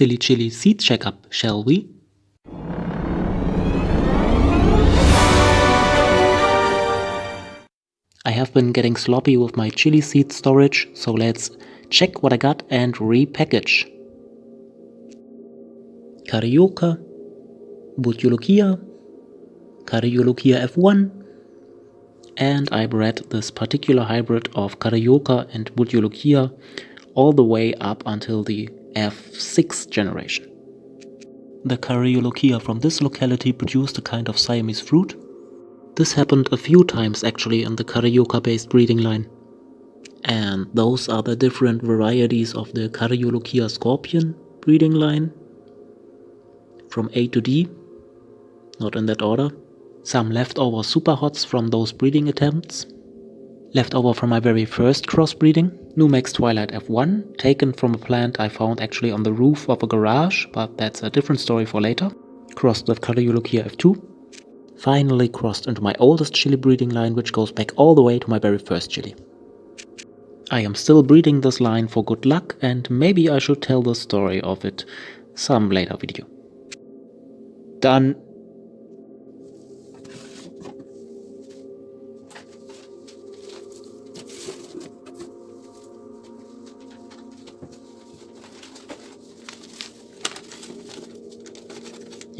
silly chili seed checkup, shall we? I have been getting sloppy with my chili seed storage, so let's check what I got and repackage. Carioca, Bhut Jolokia, Carioca F1, and I bred this particular hybrid of Carioca and Bhut Jolokia all the way up until the F6 generation. The Carioca from this locality produced a kind of Siamese fruit. This happened a few times actually in the Carioca based breeding line. And those are the different varieties of the Carioca scorpion breeding line. From A to D, not in that order. Some leftover super hots from those breeding attempts. Leftover from my very first crossbreeding, Numex Twilight F1, taken from a plant I found actually on the roof of a garage, but that's a different story for later. Crossed with Cardiologia F2. Finally crossed into my oldest chili breeding line, which goes back all the way to my very first chili. I am still breeding this line for good luck, and maybe I should tell the story of it some later video. Done.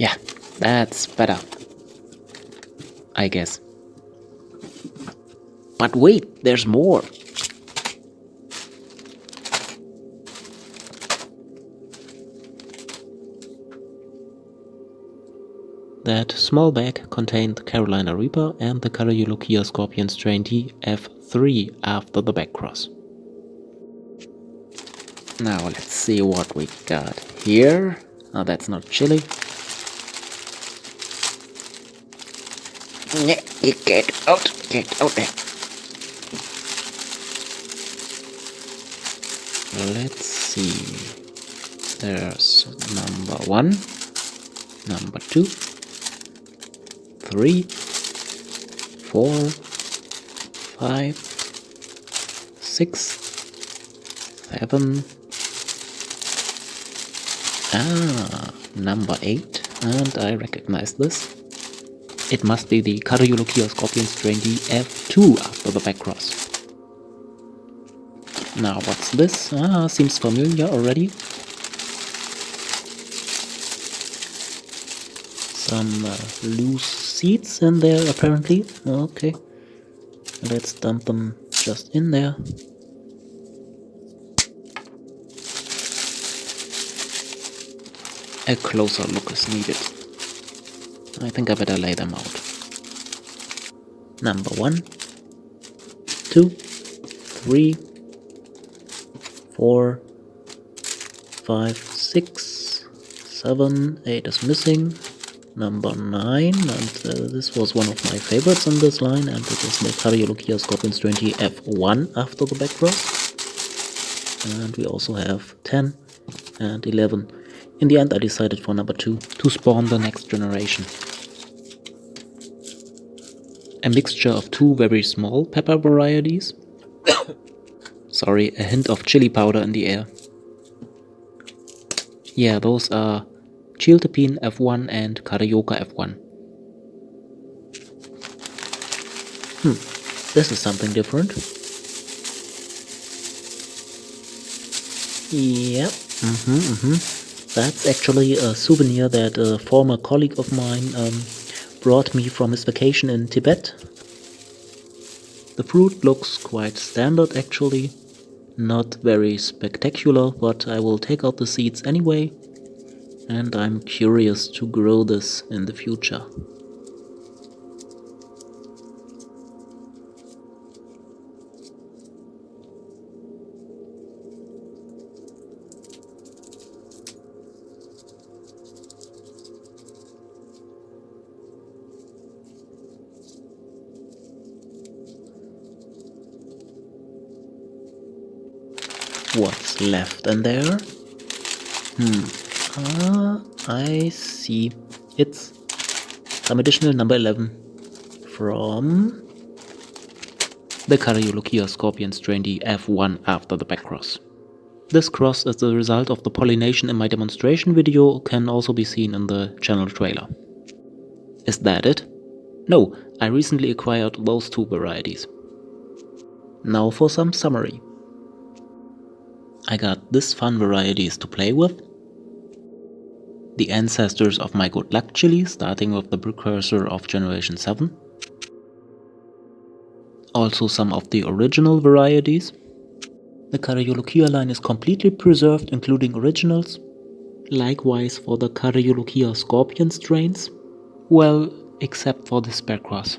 Yeah, that's better. I guess. But wait, there's more. That small bag contained Carolina Reaper and the Cardiologia Scorpion strain DF3 after the back cross. Now let's see what we got here. Oh, that's not chili. Get out, get out there. Let's see. There's number one, number two, three, four, five, six, seven, ah, number eight, and I recognize this. It must be the Cardiologia Scorpion strain DF2 after the back cross. Now what's this? Ah, seems familiar already. Some uh, loose seeds in there apparently. Okay. Let's dump them just in there. A closer look is needed. I think I better lay them out. Number one, two, three, four, five, six, seven, eight is missing. Number nine, and uh, this was one of my favorites on this line, and it is the Cardiologia Scorpions 20 F1 after the back cross. And we also have 10 and 11. In the end, I decided for number two to spawn the next generation a mixture of two very small pepper varieties. Sorry, a hint of chili powder in the air. Yeah, those are Chiltepin F1 and Carioca F1. Hmm, this is something different. Yep, mm-hmm, mm-hmm. That's actually a souvenir that a former colleague of mine um, brought me from his vacation in Tibet. The fruit looks quite standard actually, not very spectacular, but I will take out the seeds anyway, and I'm curious to grow this in the future. What's left in there. Hmm. Ah, I see. It's some additional number 11 from the Cardiologia Scorpion strain D F1 after the back cross. This cross as the result of the pollination in my demonstration video can also be seen in the channel trailer. Is that it? No, I recently acquired those two varieties. Now for some summary. I got this fun varieties to play with. The ancestors of my good luck chili, starting with the precursor of generation 7. Also some of the original varieties. The Karyolochia line is completely preserved including originals. Likewise for the Karyolochia scorpion strains. Well, except for the Spearcross.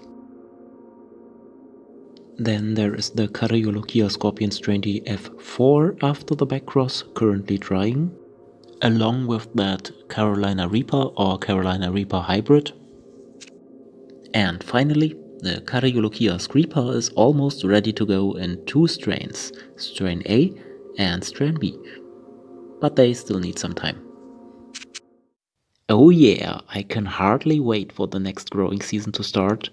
Then there is the Karyolochia scorpion strain F4 after the backcross, currently drying. Along with that Carolina Reaper or Carolina Reaper hybrid. And finally, the Karyolochia Screeper is almost ready to go in two strains, strain A and strain B. But they still need some time. Oh yeah, I can hardly wait for the next growing season to start.